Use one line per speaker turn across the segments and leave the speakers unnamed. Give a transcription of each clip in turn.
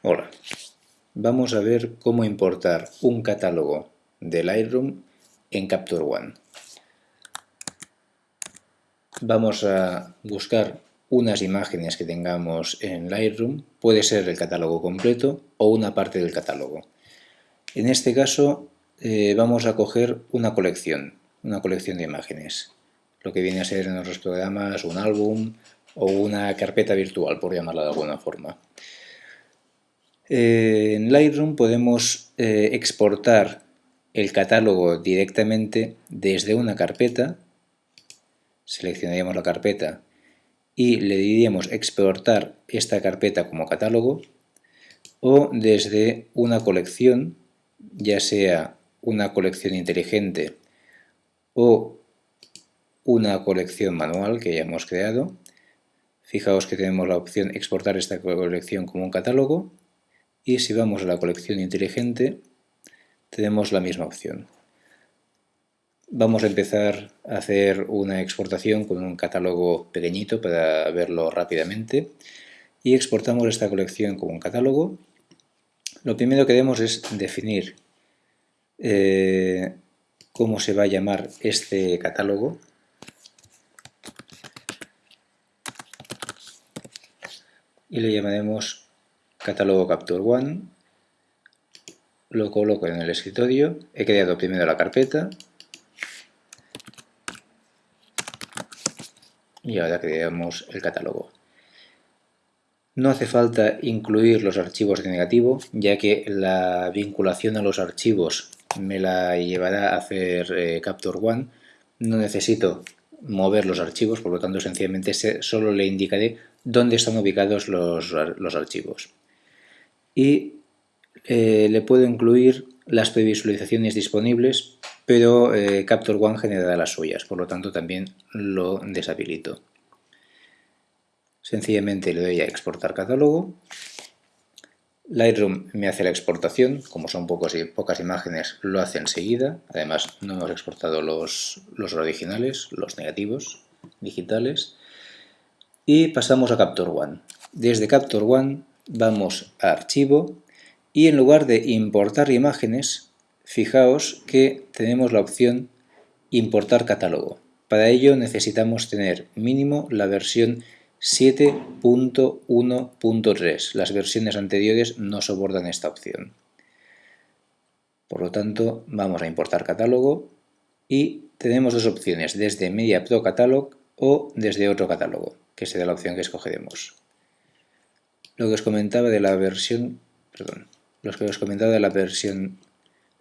Hola, vamos a ver cómo importar un catálogo de Lightroom en Capture One. Vamos a buscar unas imágenes que tengamos en Lightroom, puede ser el catálogo completo o una parte del catálogo. En este caso eh, vamos a coger una colección, una colección de imágenes, lo que viene a ser en otros programas un álbum o una carpeta virtual, por llamarla de alguna forma. Eh, en Lightroom podemos eh, exportar el catálogo directamente desde una carpeta, seleccionaríamos la carpeta y le diríamos exportar esta carpeta como catálogo o desde una colección, ya sea una colección inteligente o una colección manual que ya hemos creado. Fijaos que tenemos la opción exportar esta colección como un catálogo y si vamos a la colección inteligente tenemos la misma opción. Vamos a empezar a hacer una exportación con un catálogo pequeñito para verlo rápidamente y exportamos esta colección como un catálogo. Lo primero que debemos es definir eh, cómo se va a llamar este catálogo. Y le llamaremos catálogo Capture One, lo coloco en el escritorio, he creado primero la carpeta y ahora creamos el catálogo. No hace falta incluir los archivos de negativo, ya que la vinculación a los archivos me la llevará a hacer eh, Capture One. No necesito mover los archivos, por lo tanto sencillamente solo le indicaré dónde están ubicados los, los archivos y eh, le puedo incluir las previsualizaciones disponibles, pero eh, Capture One generará las suyas, por lo tanto también lo deshabilito. Sencillamente le doy a exportar catálogo. Lightroom me hace la exportación, como son pocas imágenes lo hace enseguida, además no hemos exportado los, los originales, los negativos digitales, y pasamos a Capture One. Desde Capture One vamos a Archivo y en lugar de importar imágenes, fijaos que tenemos la opción Importar catálogo. Para ello necesitamos tener mínimo la versión 7.1.3. Las versiones anteriores no soportan esta opción. Por lo tanto, vamos a importar catálogo y tenemos dos opciones, desde Media Pro Catalog o desde otro catálogo, que será la opción que escogeremos lo que os comentaba de la versión, perdón, lo que os comentaba de la versión,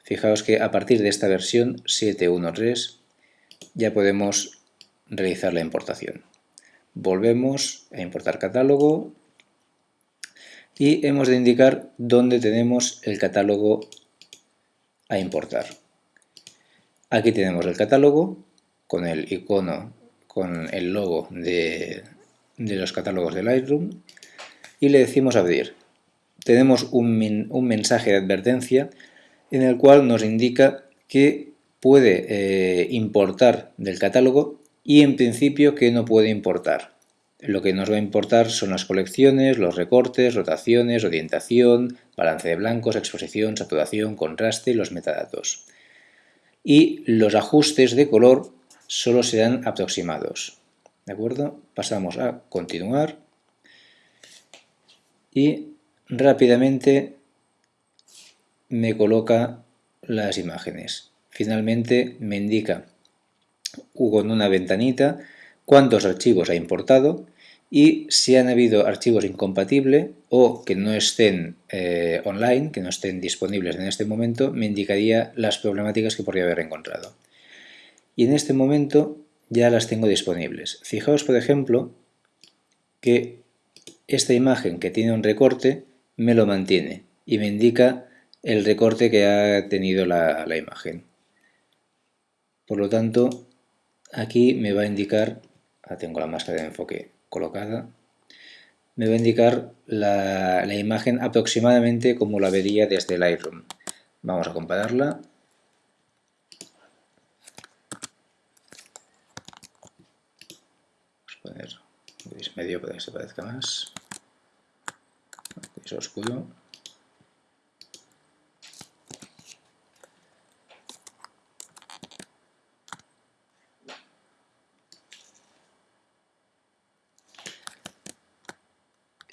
fijaos que a partir de esta versión 7.1.3 ya podemos realizar la importación. Volvemos a importar catálogo y hemos de indicar dónde tenemos el catálogo a importar. Aquí tenemos el catálogo con el icono, con el logo de, de los catálogos de Lightroom y le decimos abrir. Tenemos un, mensaje de advertencia en el cual nos indica que puede eh, importar del catálogo y en principio que no puede importar. Lo que nos va a importar son las colecciones, los recortes, rotaciones, orientación, balance de blancos, exposición, saturación, contraste y los metadatos. Y los ajustes de color solo serán aproximados. ¿De acuerdo? Pasamos a continuar y rápidamente me coloca las imágenes. Finalmente me indica con una ventanita cuántos archivos ha importado y si han habido archivos incompatibles o que no estén eh, online, que no estén disponibles en este momento, me indicaría las problemáticas que podría haber encontrado. Y en este momento ya las tengo disponibles. Fijaos, por ejemplo, que esta imagen que tiene un recorte me lo mantiene y me indica el recorte que ha tenido la, imagen. Por lo tanto, aquí me va a indicar, ah, tengo la máscara de enfoque colocada, me va a indicar la, imagen aproximadamente como la vería desde Lightroom. Vamos a compararla. Vamos a poner medio para que se parezca más oscuro.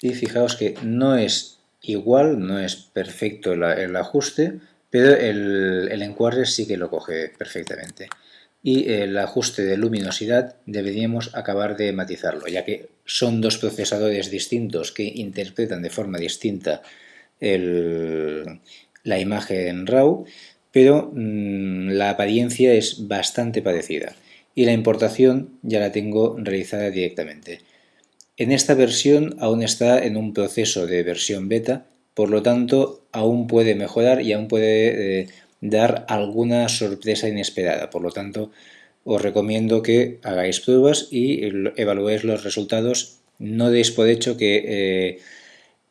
Y fijaos que no es igual, no es perfecto el, ajuste, pero el encuadre sí que lo coge perfectamente y el ajuste de luminosidad deberíamos acabar de matizarlo, ya que son dos procesadores distintos que interpretan de forma distinta la imagen en RAW, pero mm, la apariencia es bastante parecida y la importación ya la tengo realizada directamente. En esta versión aún está en un proceso de versión beta, por lo tanto aún puede mejorar y aún puede eh, dar alguna sorpresa inesperada. Por lo tanto, os recomiendo que hagáis pruebas y evaluéis los resultados. No deis por hecho que eh,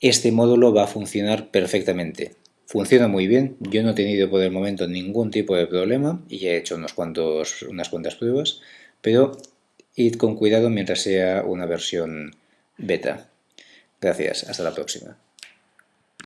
este módulo va a funcionar perfectamente. Funciona muy bien, yo no he tenido por el momento ningún tipo de problema y he hecho unos cuantos, unas cuantas pruebas, pero id con cuidado mientras sea una versión beta. Gracias, hasta la próxima.